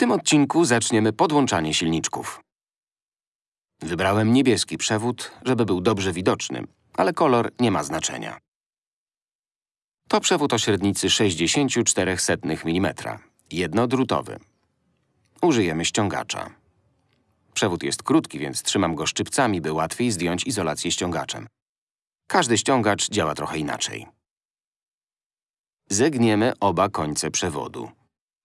tym odcinku zaczniemy podłączanie silniczków. Wybrałem niebieski przewód, żeby był dobrze widoczny, ale kolor nie ma znaczenia. To przewód o średnicy 0,64 mm, jednodrutowy. Użyjemy ściągacza. Przewód jest krótki, więc trzymam go szczypcami, by łatwiej zdjąć izolację ściągaczem. Każdy ściągacz działa trochę inaczej. Zegniemy oba końce przewodu.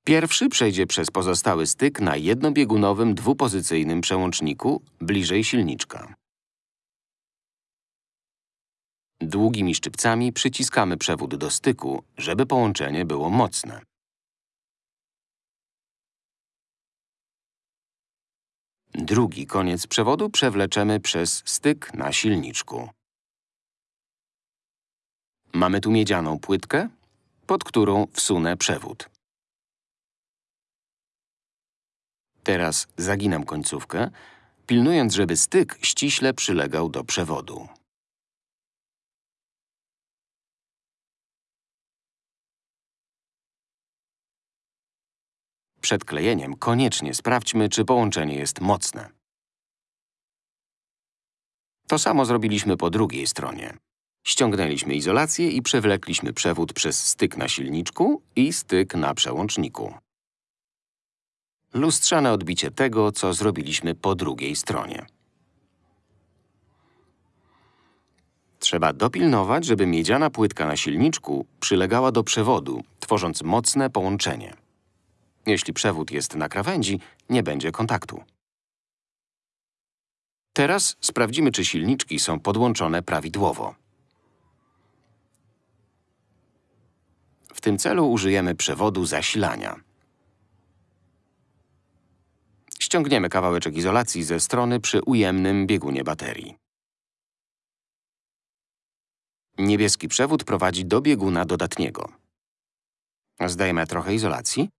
Pierwszy przejdzie przez pozostały styk na jednobiegunowym dwupozycyjnym przełączniku bliżej silniczka. Długimi szczypcami przyciskamy przewód do styku, żeby połączenie było mocne. Drugi koniec przewodu przewleczemy przez styk na silniczku. Mamy tu miedzianą płytkę, pod którą wsunę przewód. Teraz zaginam końcówkę, pilnując, żeby styk ściśle przylegał do przewodu. Przed klejeniem koniecznie sprawdźmy, czy połączenie jest mocne. To samo zrobiliśmy po drugiej stronie. Ściągnęliśmy izolację i przewlekliśmy przewód przez styk na silniczku i styk na przełączniku. Lustrzane odbicie tego, co zrobiliśmy po drugiej stronie. Trzeba dopilnować, żeby miedziana płytka na silniczku przylegała do przewodu, tworząc mocne połączenie. Jeśli przewód jest na krawędzi, nie będzie kontaktu. Teraz sprawdzimy, czy silniczki są podłączone prawidłowo. W tym celu użyjemy przewodu zasilania. Ściągniemy kawałeczek izolacji ze strony przy ujemnym biegunie baterii. Niebieski przewód prowadzi do bieguna dodatniego. Zdajemy trochę izolacji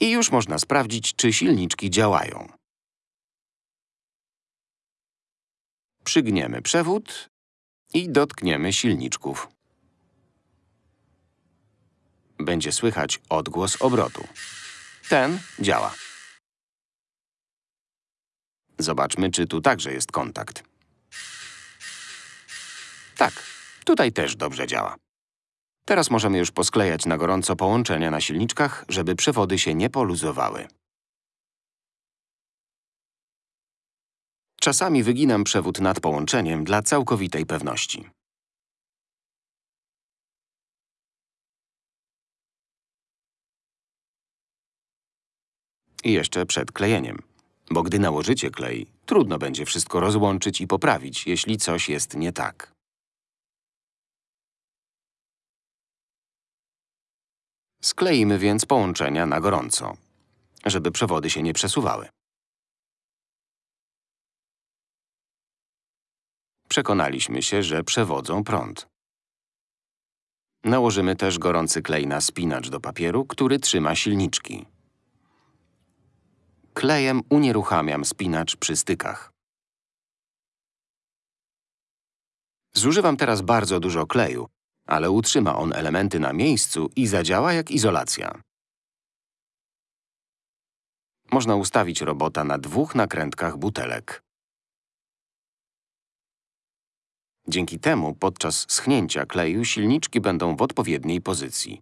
i już można sprawdzić, czy silniczki działają. Przygniemy przewód i dotkniemy silniczków. Będzie słychać odgłos obrotu. Ten działa. Zobaczmy, czy tu także jest kontakt. Tak, tutaj też dobrze działa. Teraz możemy już posklejać na gorąco połączenia na silniczkach, żeby przewody się nie poluzowały. Czasami wyginam przewód nad połączeniem dla całkowitej pewności. I jeszcze przed klejeniem. Bo gdy nałożycie klej, trudno będzie wszystko rozłączyć i poprawić, jeśli coś jest nie tak. Skleimy więc połączenia na gorąco, żeby przewody się nie przesuwały. Przekonaliśmy się, że przewodzą prąd. Nałożymy też gorący klej na spinacz do papieru, który trzyma silniczki. Klejem unieruchamiam spinacz przy stykach. Zużywam teraz bardzo dużo kleju, ale utrzyma on elementy na miejscu i zadziała jak izolacja. Można ustawić robota na dwóch nakrętkach butelek. Dzięki temu podczas schnięcia kleju silniczki będą w odpowiedniej pozycji.